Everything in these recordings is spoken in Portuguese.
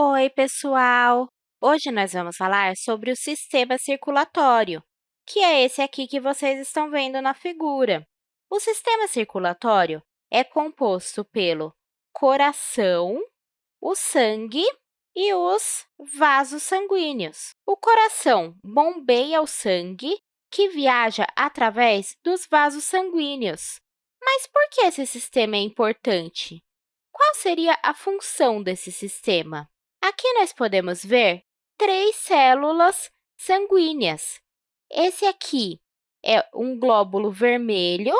Oi, pessoal! Hoje nós vamos falar sobre o sistema circulatório, que é esse aqui que vocês estão vendo na figura. O sistema circulatório é composto pelo coração, o sangue e os vasos sanguíneos. O coração bombeia o sangue que viaja através dos vasos sanguíneos. Mas por que esse sistema é importante? Qual seria a função desse sistema? Aqui nós podemos ver três células sanguíneas. Esse aqui é um glóbulo vermelho,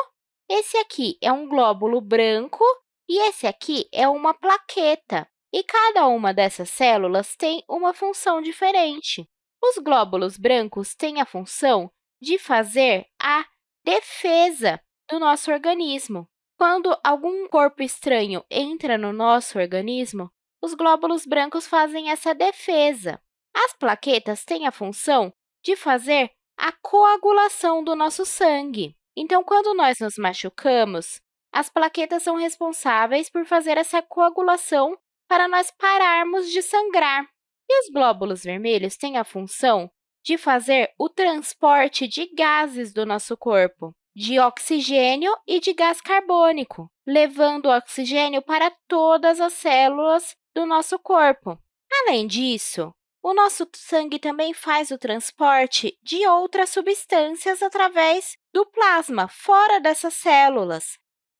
esse aqui é um glóbulo branco e esse aqui é uma plaqueta. E cada uma dessas células tem uma função diferente. Os glóbulos brancos têm a função de fazer a defesa do nosso organismo. Quando algum corpo estranho entra no nosso organismo, os glóbulos brancos fazem essa defesa. As plaquetas têm a função de fazer a coagulação do nosso sangue. Então, quando nós nos machucamos, as plaquetas são responsáveis por fazer essa coagulação para nós pararmos de sangrar. E os glóbulos vermelhos têm a função de fazer o transporte de gases do nosso corpo, de oxigênio e de gás carbônico, levando o oxigênio para todas as células do nosso corpo. Além disso, o nosso sangue também faz o transporte de outras substâncias através do plasma, fora dessas células.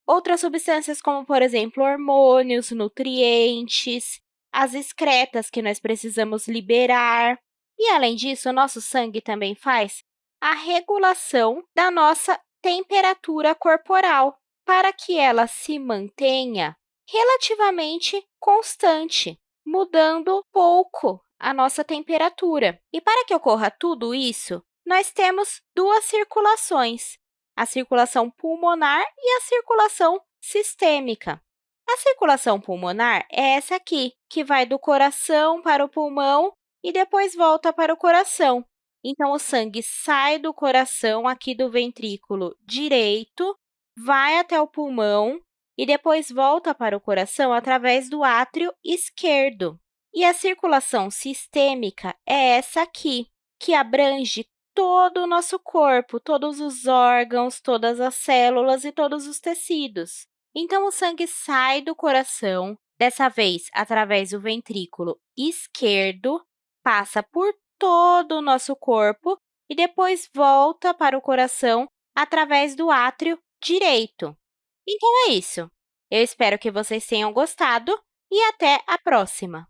Outras substâncias como, por exemplo, hormônios, nutrientes, as excretas que nós precisamos liberar. E, além disso, o nosso sangue também faz a regulação da nossa temperatura corporal, para que ela se mantenha relativamente constante, mudando pouco a nossa temperatura. E para que ocorra tudo isso, nós temos duas circulações, a circulação pulmonar e a circulação sistêmica. A circulação pulmonar é essa aqui, que vai do coração para o pulmão e depois volta para o coração. Então, o sangue sai do coração, aqui do ventrículo direito, vai até o pulmão e depois volta para o coração através do átrio esquerdo. E a circulação sistêmica é essa aqui, que abrange todo o nosso corpo, todos os órgãos, todas as células e todos os tecidos. Então, o sangue sai do coração, dessa vez através do ventrículo esquerdo, passa por todo o nosso corpo e depois volta para o coração através do átrio direito. Então, é isso. Eu espero que vocês tenham gostado e até a próxima!